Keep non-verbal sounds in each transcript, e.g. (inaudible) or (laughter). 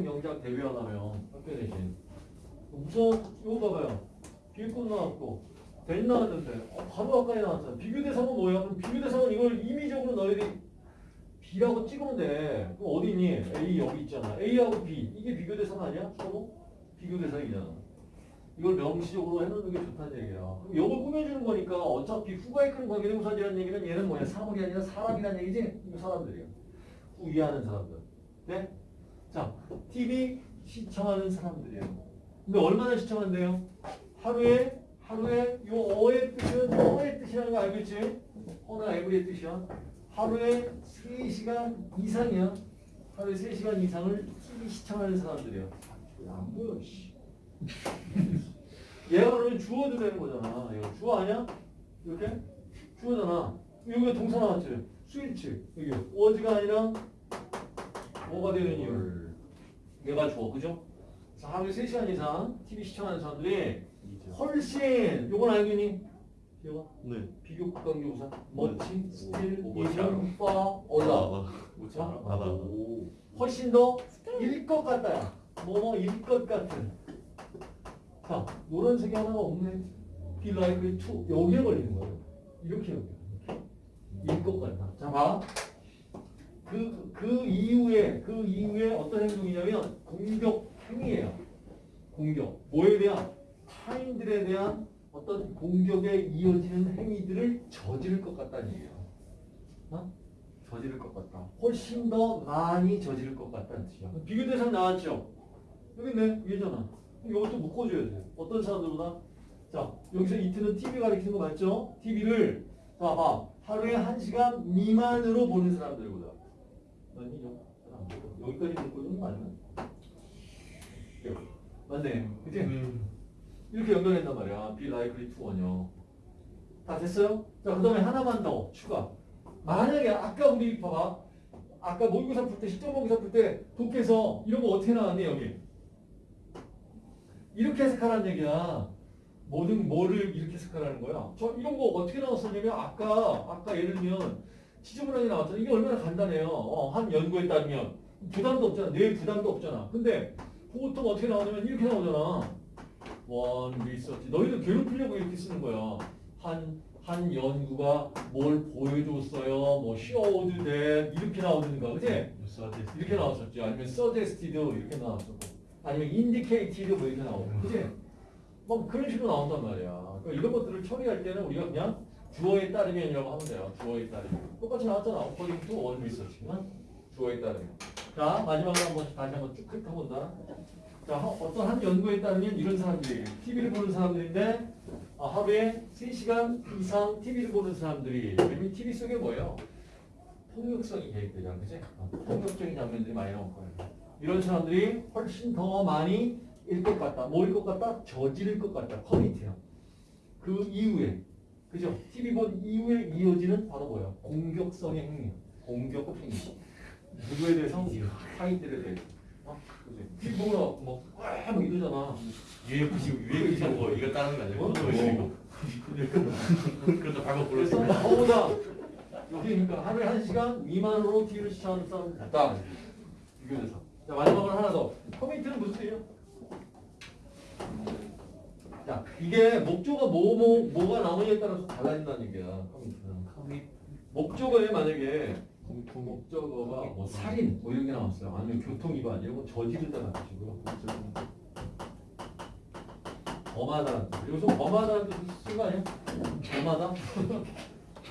학교 명작 대비하려면 학교 대신 우선 이거 봐봐요. 비교권 나왔고 된 나왔는데 어, 바로 아까에 나왔잖아. 비교 대상은 뭐야? 그럼 비교 대상은 이걸 임의적으로 너희들이 B라고 찍으면 돼. 그럼 어디 있니? A 여기 있잖아. A하고 B 이게 비교 대상 아니야? 서로 비교 대상이잖아. 이걸 명시적으로 해놓는 게 좋다는 얘기야. 그럼 이걸 꾸며주는 거니까 어차피 후가에 큰 관계대명사지라는 얘기는 얘는 뭐야? 사물이 아니라 사람이라는 얘기지? 사람들이야. 후이하는 사람들. 네? 자, TV 시청하는 사람들이에요. 근데 얼마나 시청한대요? 하루에 하루에 요 어의 뜻은 어의 뜻이라는 거 알겠지? 어나 에브리의 뜻이야. 하루에 3시간 이상이야. 하루에 3시간 이상을 TV 시청하는 사람들이야. 안 보여, 씨. (laughs) 얘가 그러면 주어도 되는 거잖아. 얘가 주어 아니야? 이렇게? 주어잖아. 여기가 동사 나왔지? 스위치. 여기. 워즈가 아니라 뭐가 되는 이유? 얘가 주어, 그죠? 자, 하루에 3시간 이상 TV 시청하는 사람들이 훨씬, 요건 알겠니? 기억아? 네. 비교 국강교사. 멋지, 스틸, 뭐, 멋지 않아? 이름, 파. 자, 알아. 오. 훨씬 더 일 것 같다야. 뭐뭐 일 것 같은. 자, 노란색이 하나가 없네. Be likely to. 여기에 걸리는 거예요. 이렇게 여기. 일것 같다. 자, 봐. 그, 그 이후에, 그 이후에 어떤 행동이냐면 공격 행위예요. 공격. 뭐에 대한? 타인들에 대한 어떤 공격에 이어지는 행위들을 저지를 것 같다는 얘기예요. 어? 저지를 것 같다. 훨씬 더 많이 저지를 것 같다는 뜻이야. 비교 대상 나왔죠? 여기 있네. 위에잖아. 이것도 묶어줘야 돼. 어떤 사람들보다? 자, 여기서 이트는 TV 가리키는 거 맞죠? TV를, 자, 봐. 하루에 한시간 미만으로 보는 사람들보다. 잘안 보여. 여기까지 묶어주는 거 아니야? 여기. 맞네. 그치? 이렇게 연결된단 말이야. Be likely to 원요. 다 됐어요? 자, 그 다음에 하나만 더 추가. 만약에 아까 우리 봐봐. 아까 모의고사 풀 때, 시점 모의고사 풀 때 독해서 이런 거 어떻게 나왔니 여기? 이렇게 해석하라는 얘기야. 모든 뭐를 이렇게 해석하라는 거야. 저 이런 거 어떻게 나왔었냐면 아까 아까 예를 들면 지저분하게 나왔잖아. 이게 얼마나 간단해요. 어, 한 연구에 따르면 부담도 없잖아. 뇌 부담도 없잖아. 근데 보통 어떻게 나오냐면 이렇게 나오잖아. one research. 너희들 괴롭히려고 이렇게 쓰는 거야. 한, 한 연구가 뭘 보여줬어요. 뭐 showed that 이렇게 나오든가. 그치? 이렇게 나왔었지. 아니면 suggested 이렇게 나왔었고. 아니면 indicated 뭐 이렇게 나오고. 그치? 뭐 그런 식으로 나온단 말이야. 그러니까 이런 것들을 처리할 때는 우리가 그냥 주어에 따르면이라고 하면 돼요. 주어에 따르면. 똑같이 나왔잖아. according 주어에 따르면. 자, 마지막으로 한번 다시 한번 쭉 훑어본다. 자, 하- 어떤 한 연구에 따르면 이런 사람들이 TV를 보는 사람들인데 아, 하루에 3시간 이상 TV를 보는 사람들이 왜냐면 TV 속에 뭐예요? 폭력성이 개입되잖아, 그치? 어, 폭력적인 장면들이 많이 나올 거예요. 이런 사람들이 훨씬 더 많이 일 것 같다. 뭐일 것 같다? 저지를 것 같다. 커미트요. 그 이후에, 그죠? TV 본 이후에 이어지는 바로 뭐야? 공격성의 행위. 공격 행위. 누구에 대해서? 타인들에 대해서. 어? TV 보면 뭐, 와! 뭐 이러잖아. UFC UFC 뭐 이거 따는 거 아니고 어? 그거 그것도 방금 불렀어. 나보다 여기 그러니까 하루에 한 시간 미만으로 TV를 시청하는 사람 같다. 비교돼서. 자 마지막으로 하나 더. 커미트는 무슨 뜻이에요? 자 이게 목조가 뭐 뭐 뭐, 가 나오냐에 따라서 달라진다는 얘기야. 목조가에 만약에 목적어가 뭐 살인 뭐 이런 게 나왔어요. 아니면 교통 위반 이런 거. 범하다는 뜻. 여기서 범하다는 뜻을 쓴거 아니야? 범하다?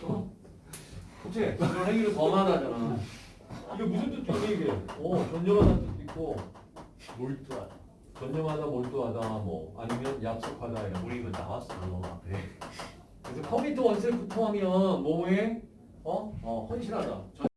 어? (laughs) 그치? 그런 행위를 범하다잖아. 이게 무슨 뜻이니 이게? 어, 전념하다는 뜻도 있고 몰두하다. 전념하다, 몰두하다, 뭐 아니면 약속하다 이런 거. 우리 이거 나왔어 너 앞에. (laughs) 그래서 커미트 원셀 부통하면 뭐에 어? 어, 헌신하다.